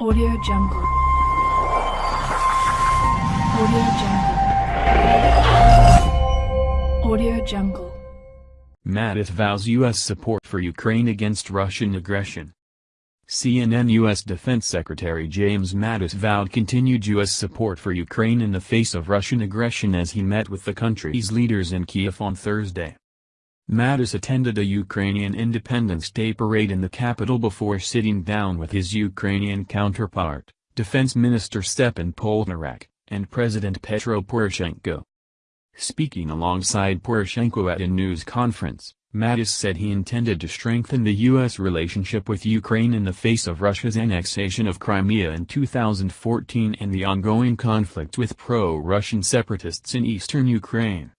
Audio Jungle. Audio Jungle. Audio Jungle. Mattis vows U.S. support for Ukraine against Russian aggression. CNN U.S. Defense Secretary James Mattis vowed continued U.S. support for Ukraine in the face of Russian aggression as he met with the country's leaders in Kiev on Thursday. Mattis attended a Ukrainian Independence Day parade in the capital before sitting down with his Ukrainian counterpart, Defense Minister Stepan Poltorak, and President Petro Poroshenko. Speaking alongside Poroshenko at a news conference, Mattis said he intended to strengthen the U.S. relationship with Ukraine in the face of Russia's annexation of Crimea in 2014 and the ongoing conflict with pro-Russian separatists in eastern Ukraine.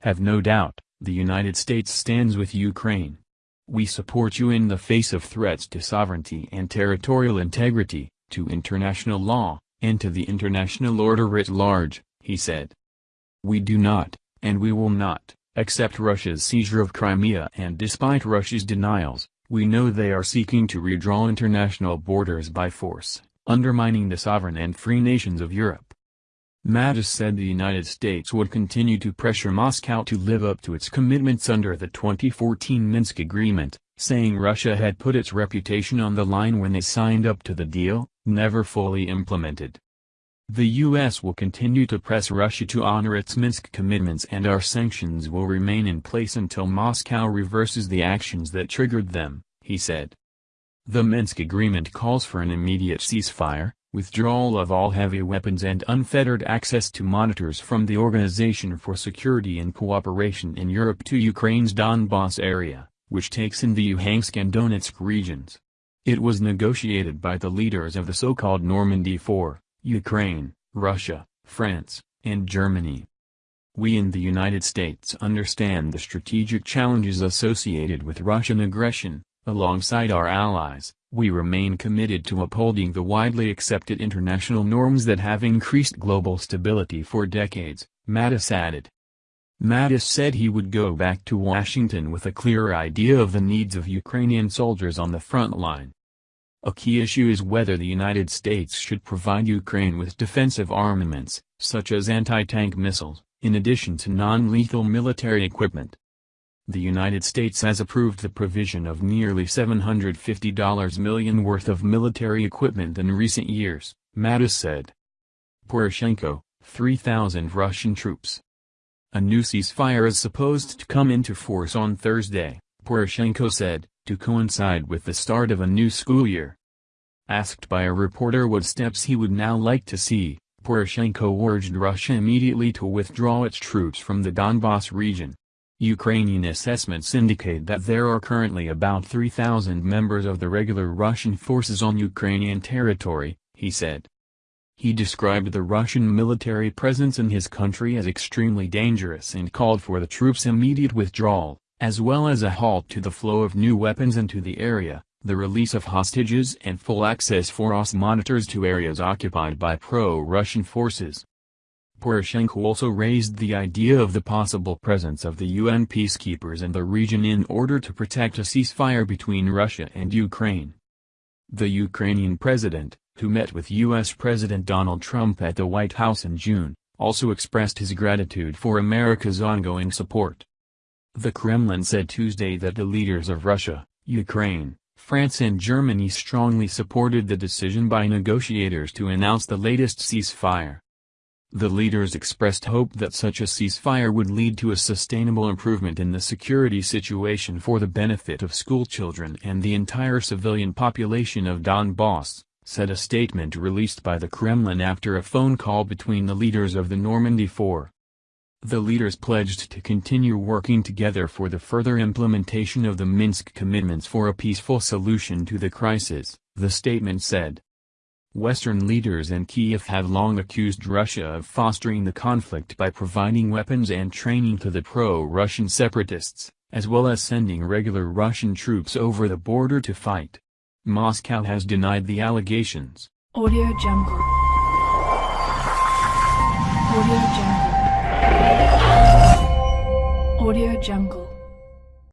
Have no doubt, the United States stands with Ukraine. We support you in the face of threats to sovereignty and territorial integrity, to international law, and to the international order writ large, he said. We do not, and we will not, accept Russia's seizure of Crimea and despite Russia's denials, we know they are seeking to redraw international borders by force, undermining the sovereign and free nations of Europe. Mattis said the United States would continue to pressure Moscow to live up to its commitments under the 2014 Minsk Agreement, saying Russia had put its reputation on the line when they signed up to the deal, never fully implemented. The U.S. will continue to press Russia to honor its Minsk commitments and our sanctions will remain in place until Moscow reverses the actions that triggered them, he said. The Minsk agreement calls for an immediate ceasefire, withdrawal of all heavy weapons and unfettered access to monitors from the Organization for Security and Cooperation in Europe to Ukraine's Donbass area, which takes in the Luhansk and Donetsk regions. It was negotiated by the leaders of the so-called Normandy Four, Ukraine, Russia, France, and Germany. We in the United States understand the strategic challenges associated with Russian aggression, alongside our allies, we remain committed to upholding the widely accepted international norms that have increased global stability for decades, Mattis added. Mattis said he would go back to Washington with a clearer idea of the needs of Ukrainian soldiers on the front line. A key issue is whether the United States should provide Ukraine with defensive armaments, such as anti-tank missiles, in addition to non-lethal military equipment. The United States has approved the provision of nearly $750 million worth of military equipment in recent years, Mattis said. Poroshenko, 3,000 Russian troops. A new ceasefire is supposed to come into force on Thursday, Poroshenko said, to coincide with the start of a new school year. Asked by a reporter what steps he would now like to see, Poroshenko urged Russia immediately to withdraw its troops from the Donbass region. Ukrainian assessments indicate that there are currently about 3,000 members of the regular Russian forces on Ukrainian territory, he said. He described the Russian military presence in his country as extremely dangerous and called for the troops' immediate withdrawal, as well as a halt to the flow of new weapons into the area, the release of hostages and full access for OS monitors to areas occupied by pro-Russian forces. Poroshenko also raised the idea of the possible presence of the UN peacekeepers in the region in order to protect a ceasefire between Russia and Ukraine. The Ukrainian president, who met with U.S. President Donald Trump at the White House in June, also expressed his gratitude for America's ongoing support. The Kremlin said Tuesday that the leaders of Russia, Ukraine, France and Germany strongly supported the decision by negotiators to announce the latest ceasefire. The leaders expressed hope that such a ceasefire would lead to a sustainable improvement in the security situation for the benefit of schoolchildren and the entire civilian population of Donbass, said a statement released by the Kremlin after a phone call between the leaders of the Normandy Four. The leaders pledged to continue working together for the further implementation of the Minsk commitments for a peaceful solution to the crisis, the statement said. Western leaders in Kiev have long accused Russia of fostering the conflict by providing weapons and training to the pro-Russian separatists, as well as sending regular Russian troops over the border to fight. Moscow has denied the allegations. Audio Jungle. Audio Jungle. Audio Jungle.